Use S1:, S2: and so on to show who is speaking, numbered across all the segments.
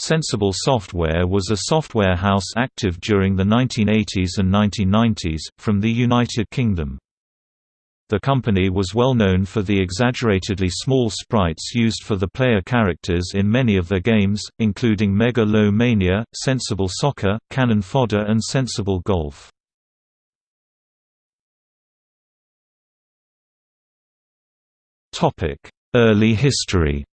S1: Sensible Software was a software house active during the 1980s and 1990s, from the United Kingdom. The company was well known for the exaggeratedly small sprites used for the player characters in many of their games, including Mega Lo Mania, Sensible Soccer, Cannon Fodder and Sensible Golf. Early history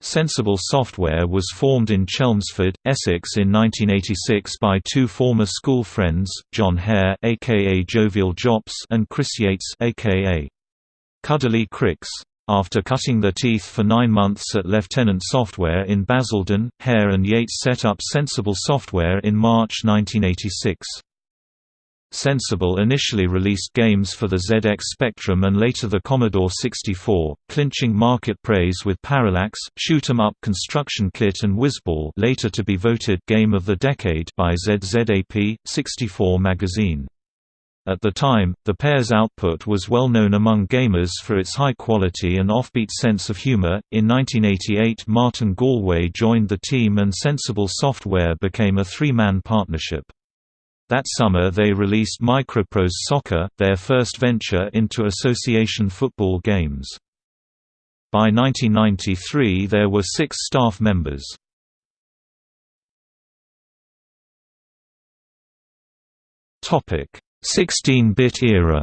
S1: Sensible Software was formed in Chelmsford, Essex in 1986 by two former school friends, Jon Hare aka Jovial Jops and Chris Yates aka Cuddly Cricks. After cutting their teeth for nine months at Lieutenant Software in Basildon, Hare and Yates set up Sensible Software in March 1986. Sensible initially released games for the ZX Spectrum and later the Commodore 64, clinching market praise with Parallax, Shoot 'em Up Construction Kit and Wizball later to be voted Game of the Decade by ZZAP, 64 magazine. At the time, the pair's output was well known among gamers for its high quality and offbeat sense of humor. In 1988, Martin Galway joined the team and Sensible Software became a three man partnership. That summer they released Microprose Soccer, their first venture into association football games. By 1993 there were six staff members. Topic: 16-bit era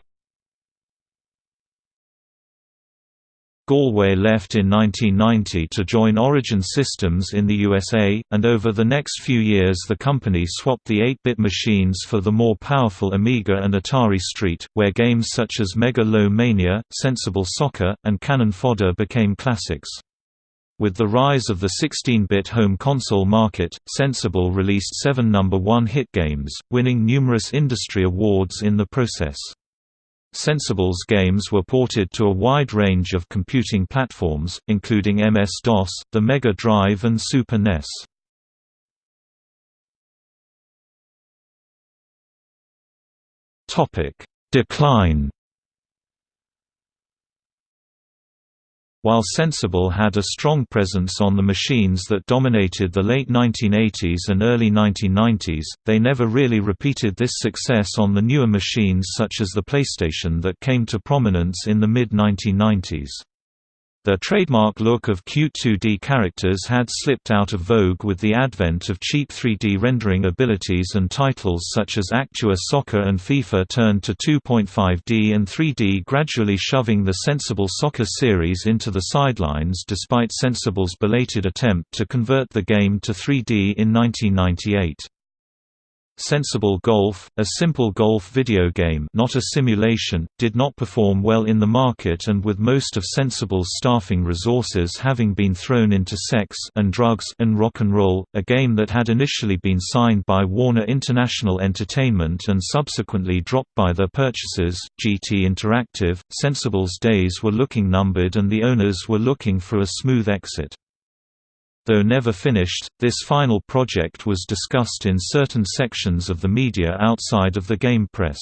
S1: Galway left in 1990 to join Origin Systems in the USA, and over the next few years the company swapped the 8-bit machines for the more powerful Amiga and Atari ST, where games such as Mega Lo Mania, Sensible Soccer, and Cannon Fodder became classics. With the rise of the 16-bit home console market, Sensible released seven number one hit games, winning numerous industry awards in the process. Sensible's games were ported to a wide range of computing platforms, including MS-DOS, the Mega Drive and Super NES. Decline While Sensible had a strong presence on the machines that dominated the late 1980s and early 1990s, they never really repeated this success on the newer machines such as the PlayStation that came to prominence in the mid-1990s. The trademark look of cute 2D characters had slipped out of vogue with the advent of cheap 3D rendering abilities and titles such as Actua Soccer and FIFA turned to 2.5D and 3D gradually shoving the Sensible Soccer series into the sidelines despite Sensible's belated attempt to convert the game to 3D in 1998. Sensible Golf, a simple golf video game not a simulation, did not perform well in the market and with most of Sensible's staffing resources having been thrown into sex and drugs and rock and roll, a game that had initially been signed by Warner International Entertainment and subsequently dropped by their purchasers, GT Interactive, Sensible's days were looking numbered and the owners were looking for a smooth exit. Though never finished, this final project was discussed in certain sections of the media outside of the game press.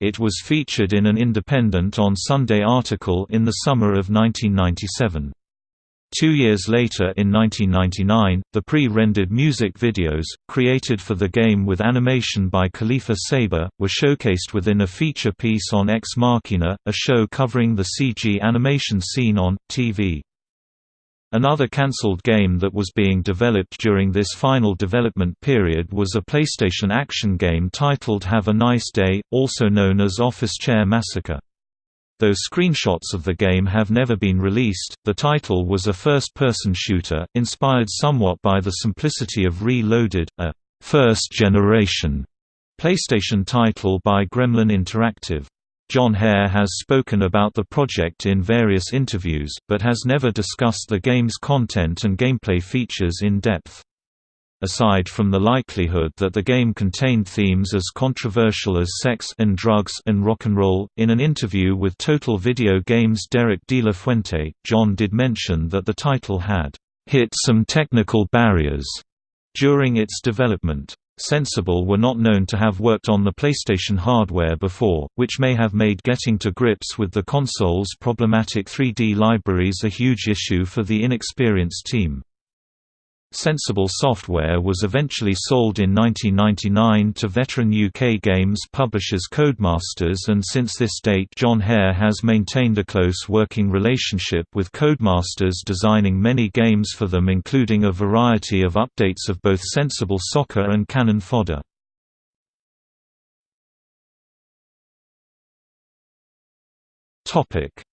S1: It was featured in an Independent on Sunday article in the summer of 1997. Two years later in 1999, the pre-rendered music videos, created for the game with animation by Khalifa Saber, were showcased within a feature piece on Ex Machina, a show covering the CG animation scene on, TV. Another cancelled game that was being developed during this final development period was a PlayStation action game titled Have a Nice Day, also known as Office Chair Massacre. Though screenshots of the game have never been released, the title was a first-person shooter, inspired somewhat by the simplicity of Reloaded, a first-generation PlayStation title by Gremlin Interactive. Jon Hare has spoken about the project in various interviews, but has never discussed the game's content and gameplay features in depth. Aside from the likelihood that the game contained themes as controversial as sex and drugs and rock and roll, in an interview with Total Video Games' Derek De La Fuente, Jon did mention that the title had hit some technical barriers during its development. Sensible were not known to have worked on the PlayStation hardware before, which may have made getting to grips with the console's problematic 3D libraries a huge issue for the inexperienced team. Sensible Software was eventually sold in 1999 to veteran UK games publishers Codemasters and since this date Jon Hare has maintained a close working relationship with Codemasters designing many games for them including a variety of updates of both Sensible Soccer and Cannon Fodder.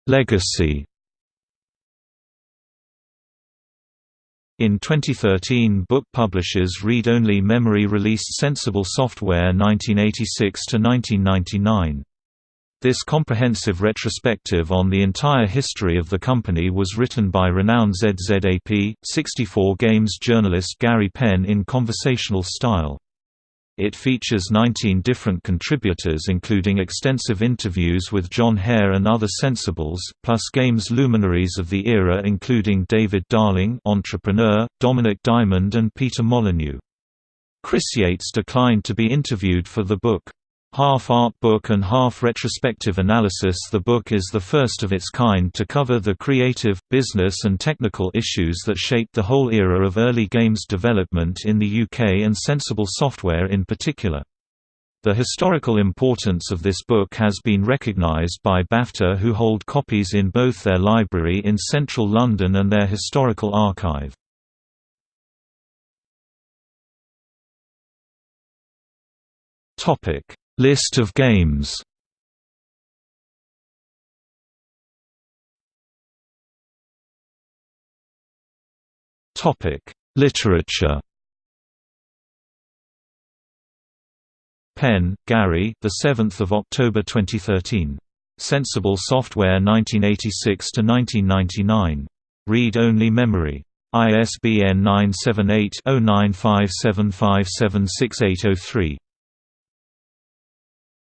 S1: Legacy In 2013 book publishers Read Only Memory released Sensible Software 1986–1999. This comprehensive retrospective on the entire history of the company was written by renowned ZZAP, 64 Games journalist Gary Penn in conversational style. It features 19 different contributors including extensive interviews with Jon Hare and other sensibles, plus games luminaries of the era including David Darling entrepreneur, Dominik Diamond and Peter Molyneux. Chris Yates declined to be interviewed for the book. Half art book and half retrospective analysis The book is the first of its kind to cover the creative, business and technical issues that shaped the whole era of early games development in the UK and sensible software in particular. The historical importance of this book has been recognised by BAFTA who hold copies in both their library in central London and their historical archive. Topic List of games Topic: Literature. Penn, Gary. The 7th of October 2013. Sensible Software 1986 to 1999. Read Only Memory. ISBN 978 0957576803.